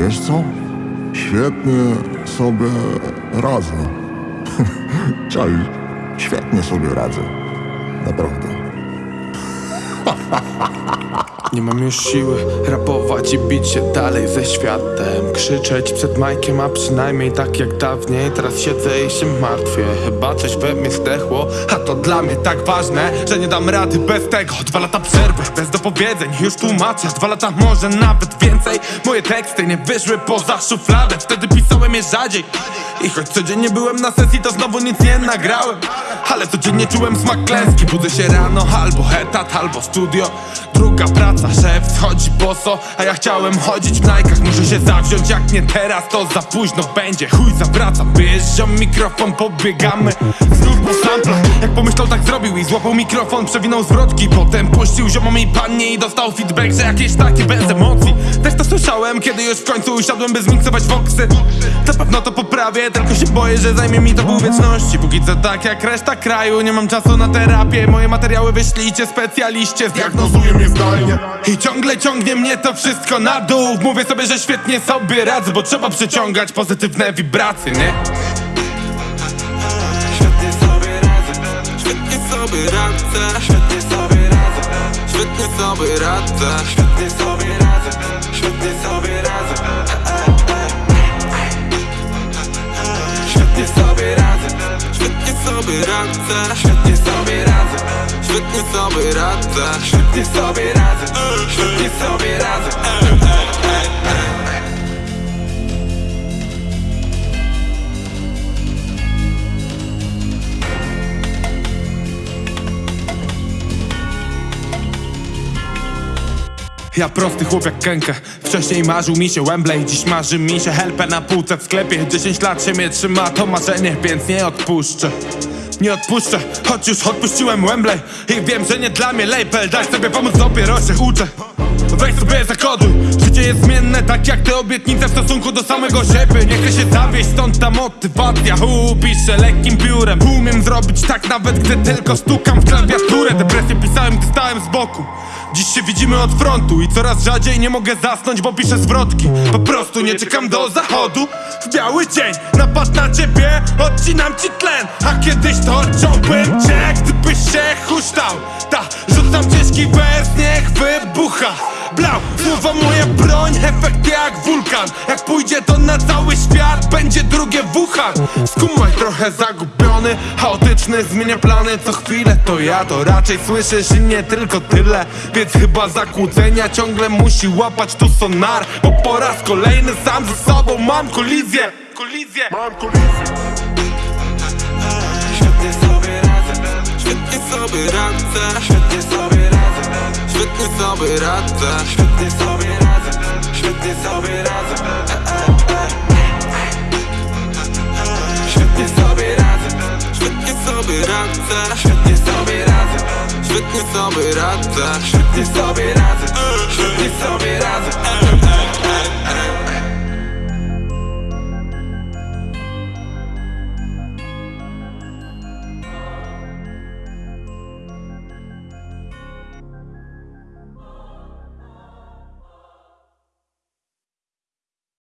Wiesz co? Świetnie sobie radzę. Czaisz? Świetnie sobie radzę. Naprawdę. Nie mam już siły rapować i bić się dalej ze światem. Krzyczeć przed majkiem, a przynajmniej tak jak dawniej. Teraz siedzę i się martwię, chyba coś we mnie zdechło A to dla mnie tak ważne, że nie dam rady bez tego. Dwa lata przerwy, bez dopowiedzeń, już tłumaczę Dwa lata, może nawet więcej. Moje teksty nie wyszły poza szufladę. Wtedy pisałem je rzadziej I choć codziennie byłem na sesji, to znowu nic nie nagrałem. Ale codziennie czułem smak klęski. Budzę się rano, albo etat, albo studio. Druga praca, szef schodzi boso A ja chciałem chodzić w najkach Muszę się zawziąć, jak nie teraz to za późno będzie. Chuj zawracam, wyjeżdżam mikrofon, pobiegamy. Znów po samplach, jak pomyślał tak zrobił I złapał mikrofon, przewinął zwrotki. Potem puścił ziomom i pannie I dostał feedback, że jakieś takie bez emocji. Też to słyszałem, kiedy już w końcu usiadłem By zmiksować voxy Na pewno to poprawię, tylko się boję, że zajmie mi to pół wieczności. Póki co tak jak reszta kraju, nie mam czasu na terapię. Moje materiały wyślijcie specjaliście, zdiagnozuję mnie zdalnie. I ciągle ciągnie mnie to wszystko na dół. Mówię sobie, że świetnie sobie radzę, bo trzeba przyciągać pozytywne wibracje, nie? Świetnie sobie radzę, świetnie sobie radzę, świetnie sobie radzę, świetnie sobie radzę, świetnie sobie radzę, radzę, świetnie sobie radzę, świetnie sobie radzę, świetnie sobie radzę, świetnie sobie radzę. Ja prosty chłop jak Kenke Wcześniej marzył mi się Wembley Dziś marzy mi się helpę na półce w sklepie. 10 lat się mnie trzyma to marzenie Więc nie odpuszczę nie odpuszczę, choć już odpuściłem Wembley I wiem, że nie dla mnie label. Daj sobie pomóc, dopiero się uczę. Weź sobie zakoduj Życie jest zmienne, tak jak te obietnice w stosunku do samego siebie. Nie chcę się zawieść, stąd ta motywacja. Hu, piszę lekkim piórem Umiem zrobić tak nawet, gdy tylko stukam w klawiaturę. Depresję pisałem, gdy stałem z boku. Dziś się widzimy od frontu i coraz rzadziej nie mogę zasnąć, bo piszę zwrotki. Po prostu nie czekam do zachodu. W biały dzień napad na ciebie, odcinam ci tlen. A kiedyś to odciąłbym cię, gdybyś się huśtał. Ta, rzucam ciężki wers, niech wybucha. Blau, słowa moja broń, efekt jak wulkan. Jak pójdzie to na cały świat, będzie drugie Wuhan Skumaj trochę zagubiony, chaotyczny, zmienia plany. Co chwilę To ja to raczej słyszysz i nie tylko tyle. Więc chyba zakłócenia ciągle musi łapać tu sonar Bo po raz kolejny sam ze sobą mam kolizję. Kolizję. Mam kolizję. Świetnie sobie radzę, świetnie sobie radzę, świetnie sobie radzę, sobie radzę, świetnie sobie radzę, świetnie sobie radzę. Świetnie sobie radzę, świetnie sobie radzę, świetnie sobie radzę, świetnie sobie radzę, świetnie sobie radzę, świetnie sobie radzę.